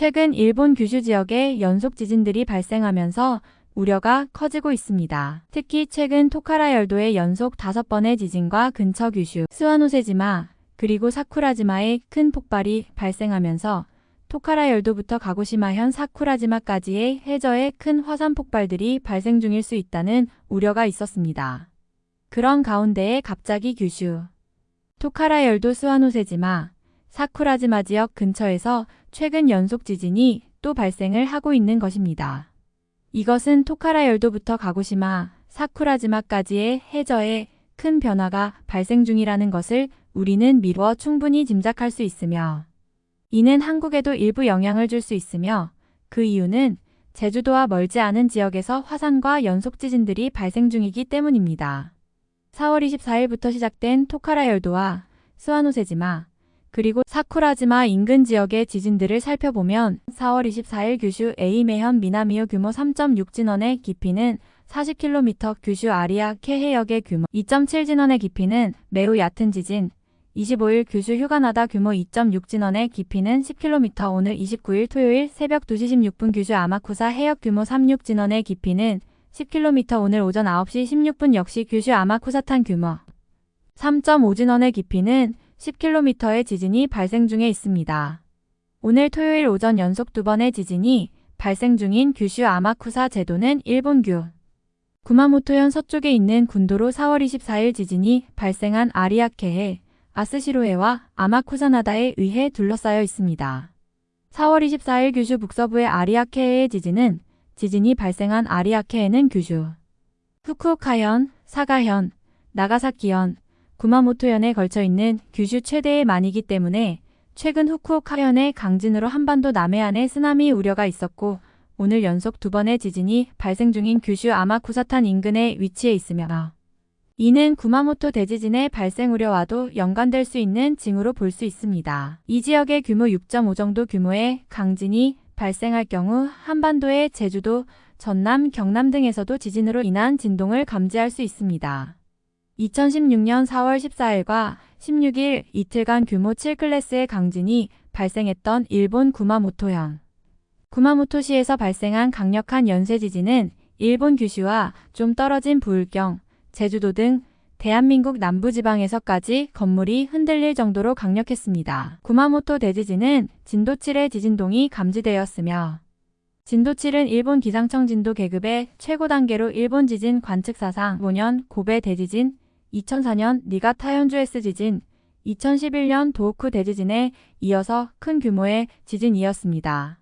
최근 일본 규슈 지역에 연속 지진들이 발생하면서 우려가 커지고 있습니다. 특히 최근 토카라 열도의 연속 5번의 지진과 근처 규슈, 스와노세지마, 그리고 사쿠라지마의 큰 폭발이 발생하면서 토카라 열도부터 가고시마현 사쿠라지마까지의 해저에 큰 화산 폭발들이 발생 중일 수 있다는 우려가 있었습니다. 그런 가운데에 갑자기 규슈, 토카라 열도 스와노세지마, 사쿠라지마 지역 근처에서 최근 연속 지진이 또 발생을 하고 있는 것입니다. 이것은 토카라 열도부터 가고시마, 사쿠라지마까지의 해저에 큰 변화가 발생 중이라는 것을 우리는 미루어 충분히 짐작할 수 있으며 이는 한국에도 일부 영향을 줄 수 있으며 그 이유는 제주도와 멀지 않은 지역에서 화산과 연속 지진들이 발생 중이기 때문입니다. 4월 24일부터 시작된 토카라 열도와 스와노세지마 그리고 사쿠라지마 인근 지역의 지진들을 살펴보면 4월 24일 규슈 에이메현 미나미오 규모 3.6 진원의 깊이는 40km 규슈 아리아 케해역의 규모 2.7 진원의 깊이는 매우 얕은 지진 25일 규슈 휴가나다 규모 2.6 진원의 깊이는 10km 오늘 29일 토요일 새벽 2시 16분 규슈 아마쿠사 해역 규모 36 진원의 깊이는 10km 오늘 오전 9시 16분 역시 규슈 아마쿠사탄 규모 3.5 진원의 깊이는 10km의 지진이 발생 중에 있습니다. 오늘 토요일 오전 연속 두 번의 지진이 발생 중인 규슈 아마쿠사 제도는 일본규 구마모토현 서쪽에 있는 군도로 4월 24일 지진이 발생한 아리아케해, 아스시로해와 아마쿠사나다에 의해 둘러싸여 있습니다. 4월 24일 규슈 북서부의 아리아케해의 지진은 지진이 발생한 아리아케해는 규슈, 후쿠오카현, 사가현, 나가사키현, 구마모토현에 걸쳐 있는 규슈 최대의 만이기 때문에 최근 후쿠오카현의 강진으로 한반도 남해안에 쓰나미 우려가 있었고 오늘 연속 두 번의 지진이 발생 중인 규슈 아마쿠사탄 인근에 위치해 있으며 이는 구마모토 대지진의 발생 우려와도 연관될 수 있는 징후로 볼 수 있습니다. 이 지역의 규모 6.5 정도 규모의 강진이 발생할 경우 한반도의 제주도, 전남, 경남 등에서도 지진으로 인한 진동을 감지할 수 있습니다. 2016년 4월 14일과 16일 이틀간 규모 7클래스의 강진이 발생했던 일본 구마모토현. 구마모토시에서 발생한 강력한 연쇄 지진은 일본 규슈와 좀 떨어진 부울경, 제주도 등 대한민국 남부지방에서까지 건물이 흔들릴 정도로 강력했습니다. 구마모토 대지진은 진도 7의 지진동이 감지되었으며 진도 7은 일본 기상청 진도 계급의 최고 단계로 일본 지진 관측 사상 5년 고베 대지진, 2004년 니가 타 현주에스 지진, 2011년 도호쿠 대지진에 이어서 큰 규모의 지진이었습니다.